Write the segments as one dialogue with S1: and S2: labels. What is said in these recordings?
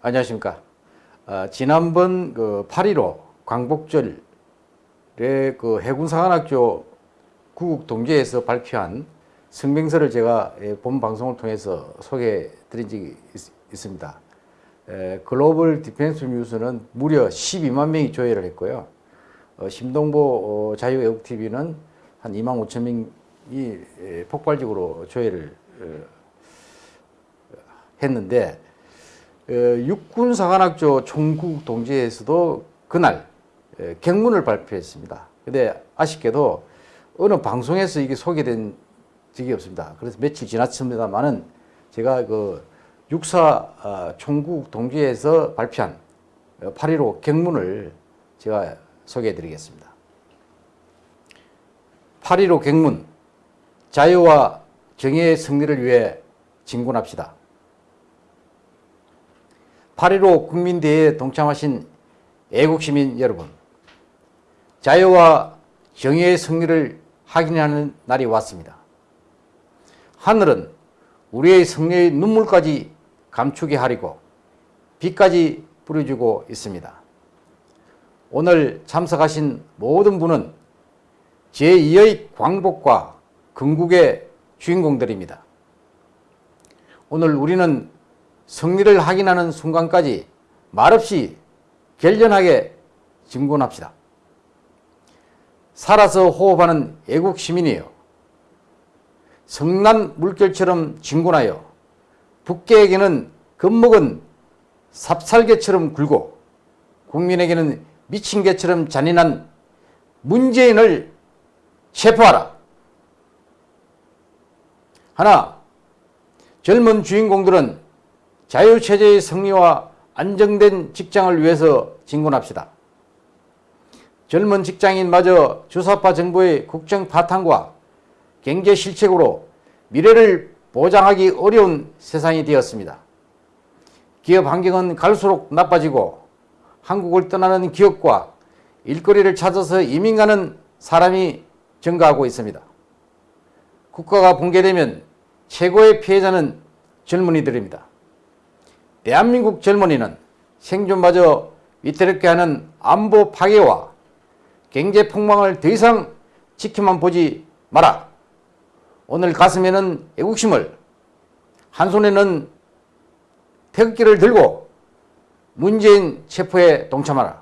S1: 안녕하십니까. 어, 지난번 그8.15 광복절에 그 해군사관학교 구국 동지에서 발표한 성명서를 제가 예, 본 방송을 통해서 소개해 드린 적이 있, 습니다 글로벌 디펜스 뉴스는 무려 12만 명이 조회를 했고요. 어, 심동보 어, 자유애국TV는 한 2만 5천 명이 예, 폭발적으로 조회를 어, 했는데 어, 육군사관학교 총국 동지에서도 그날 예, 경문을 발표했습니다. 근데 아쉽게도 어느 방송에서 이게 소개된 적이 없습니다. 그래서 며칠 지났습니다만은 제가 그 육사 어, 총국 동지에서 발표한 8.15 경문을 제가 소개해 드리겠습니다. 8.15 경문 자유와 정의의 승리를 위해 진군합시다. 8.15 국민대회에 동참하신 애국시민 여러분 자유와 정의의 승리를 확인하는 날이 왔습니다. 하늘은 우리의 승리의 눈물까지 감추게 하리고 비까지 뿌려주고 있습니다. 오늘 참석하신 모든 분은 제2의 광복과 건국의 주인공들입니다. 오늘 우리는 승리를 확인하는 순간까지 말없이 결연하게 진군합시다. 살아서 호흡하는 애국 시민이요. 성난 물결처럼 진군하여 북계에게는 겁먹은 삽살개처럼 굴고 국민에게는 미친 개처럼 잔인한 문재인을 체포하라. 하나, 젊은 주인공들은 자유체제의 승리와 안정된 직장을 위해서 진군합시다. 젊은 직장인마저 주사파 정부의 국정 파탄과 경제 실책으로 미래를 보장하기 어려운 세상이 되었습니다. 기업 환경은 갈수록 나빠지고 한국을 떠나는 기업과 일거리를 찾아서 이민 가는 사람이 증가하고 있습니다. 국가가 붕괴되면 최고의 피해자는 젊은이들입니다. 대한민국 젊은이는 생존마저 위태롭게 하는 안보 파괴와 경제 폭망을 더 이상 지켜만 보지 마라. 오늘 가슴에는 애국심을 한 손에는 태극기를 들고 문재인 체포에 동참하라.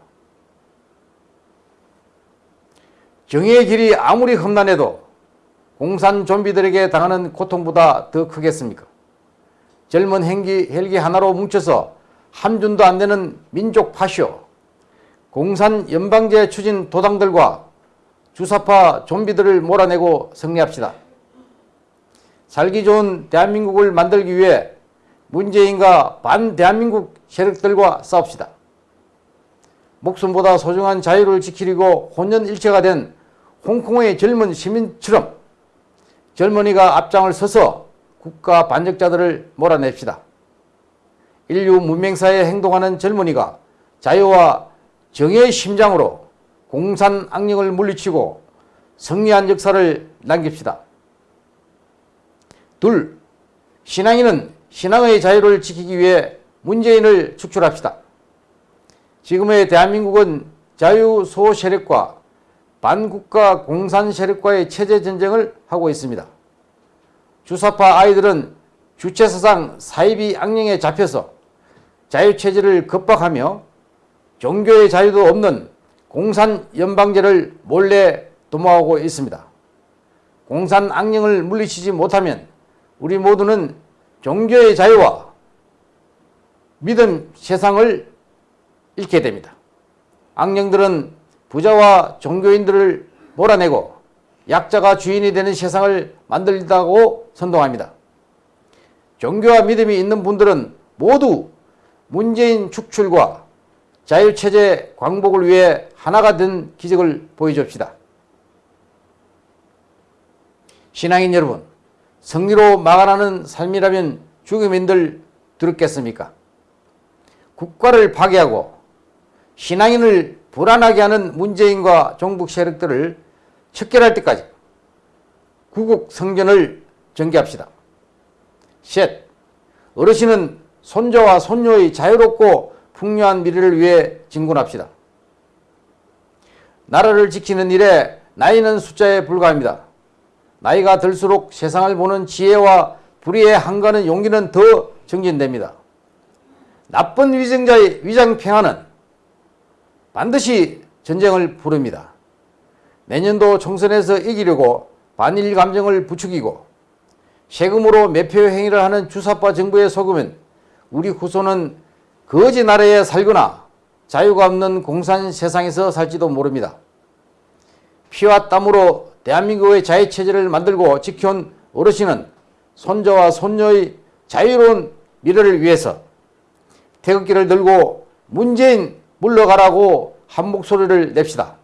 S1: 정의의 길이 아무리 험난해도 공산 좀비들에게 당하는 고통보다 더 크겠습니까? 젊은 헬기, 헬기 하나로 뭉쳐서 함준도 안 되는 민족 파쇼, 공산 연방제 추진 도당들과 주사파 좀비들을 몰아내고 승리합시다. 살기 좋은 대한민국을 만들기 위해 문재인과 반대한민국 세력들과 싸웁시다. 목숨보다 소중한 자유를 지키려고 혼연일체가 된 홍콩의 젊은 시민처럼 젊은이가 앞장을 서서 국가 반역자들을 몰아냅시다. 인류 문명사에 행동하는 젊은이가 자유와 정의의 심장으로 공산 악령을 물리치고 승리한 역사를 남깁시다. 둘, 신앙인은 신앙의 자유를 지키기 위해 문재인을 축출합시다. 지금의 대한민국은 자유소 세력과 반국가 공산 세력과의 체제 전쟁을 하고 있습니다. 주사파 아이들은 주체사상 사이비 악령에 잡혀서 자유체제를 겁박하며 종교의 자유도 없는 공산 연방제를 몰래 도모하고 있습니다. 공산 악령을 물리치지 못하면 우리 모두는 종교의 자유와 믿음 세상을 잃게 됩니다. 악령들은 부자와 종교인들을 몰아내고 약자가 주인이 되는 세상을 만들다고 선동합니다. 종교와 믿음이 있는 분들은 모두 문재인 축출과 자유체제 광복을 위해 하나가 된 기적을 보여줍시다. 신앙인 여러분, 승리로 막아나는 삶이라면 죽음인들 들었겠습니까? 국가를 파괴하고 신앙인을 불안하게 하는 문재인과 종북 세력들을 척결할 때까지 구국 성전을 전개합시다. 셋, 어르신은 손자와 손녀의 자유롭고 풍요한 미래를 위해 진군합시다. 나라를 지키는 일에 나이는 숫자에 불과합니다. 나이가 들수록 세상을 보는 지혜와 불의의 한가는 용기는 더 정진됩니다. 나쁜 위정자의 위장 평화는 반드시 전쟁을 부릅니다. 내년도 총선에서 이기려고 반일 감정을 부추기고 세금으로 매표 행위를 하는 주사파 정부에 속으면 우리 후손은 거지 나라에 살거나 자유가 없는 공산 세상에서 살지도 모릅니다. 피와 땀으로 대한민국의 자유체제를 만들고 지켜온 어르신은 손자와 손녀의 자유로운 미래를 위해서 태극기를 들고 문재인 물러가라고 한 목소리를 냅시다.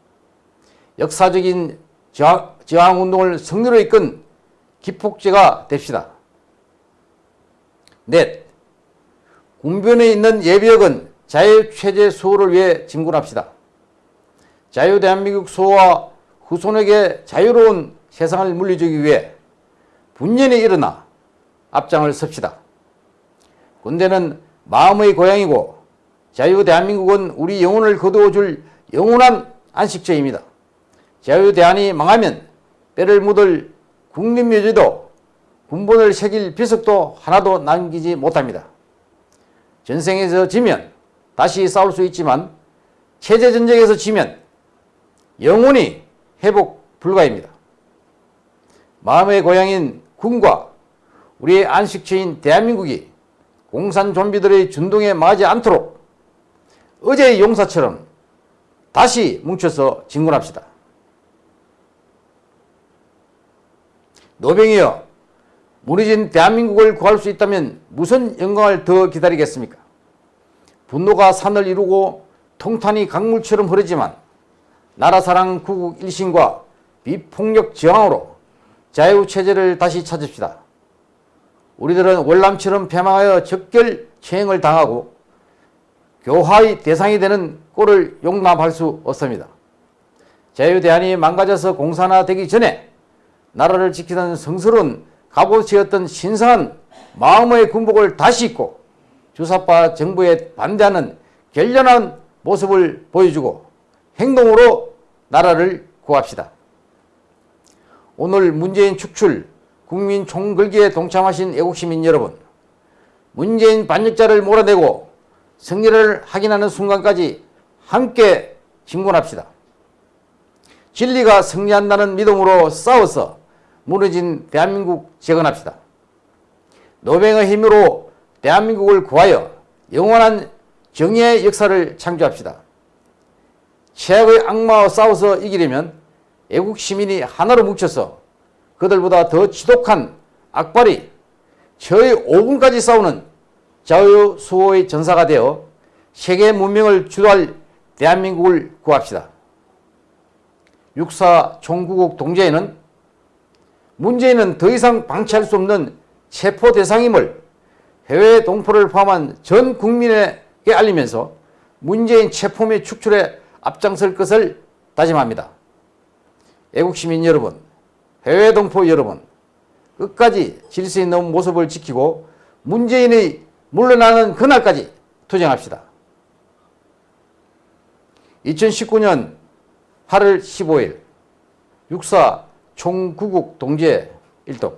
S1: 역사적인 저항, 저항운동을 승리로 이끈 기폭제가 됩시다. 넷, 군변에 있는 예비역은 자유체제 수호를 위해 진군합시다. 자유대한민국 수호와 후손에게 자유로운 세상을 물려주기 위해 분연히 일어나 앞장을 섭시다. 군대는 마음의 고향이고 자유대한민국은 우리 영혼을 거두어줄 영원한 안식처입니다. 자유대한이 망하면 뼈를 묻을 국립묘지도 군본을 새길 비석도 하나도 남기지 못합니다. 전생에서 지면 다시 싸울 수 있지만 체제전쟁에서 지면 영원히 회복 불가입니다. 마음의 고향인 군과 우리의 안식처인 대한민국이 공산 좀비들의 준동에 맞지 않도록 어제의 용사처럼 다시 뭉쳐서 진군합시다. 노병이여 무너진 대한민국을 구할 수 있다면 무슨 영광을 더 기다리겠습니까? 분노가 산을 이루고 통탄이 강물처럼 흐르지만 나라사랑 구국 일신과 비폭력 저항으로 자유체제를 다시 찾읍시다. 우리들은 월남처럼 패망하여 적결 처형을 당하고 교화의 대상이 되는 꼴을 용납할 수 없습니다. 자유대한이 망가져서 공산화되기 전에 나라를 지키던 성스러운 갑옷이었던 신성한 마음의 군복을 다시 입고 주사파 정부에 반대하는 결연한 모습을 보여주고 행동으로 나라를 구합시다. 오늘 문재인 축출 국민 총글기에 동참하신 애국시민 여러분 문재인 반역자를 몰아내고 승리를 확인하는 순간까지 함께 진군합시다. 진리가 승리한다는 믿음으로 싸워서 무너진 대한민국 재건합시다. 노병의 힘으로 대한민국을 구하여 영원한 정의의 역사를 창조합시다. 최악의 악마와 싸워서 이기려면 애국 시민이 하나로 뭉쳐서 그들보다 더 지독한 악발이 저의 5분까지 싸우는 자유 수호의 전사가 되어 세계 문명을 주도할 대한민국을 구합시다. 육사 총구국 동제에는 문재인은 더 이상 방치할 수 없는 체포 대상임을 해외 동포를 포함한 전 국민에게 알리면서 문재인 체포 및 축출에 앞장설 것을 다짐합니다. 애국시민 여러분, 해외 동포 여러분, 끝까지 질서 있는 모습을 지키고 문재인의 물러나는 그날까지 투쟁합시다. 2019년 8월 15일 육사 총구국 동제 일동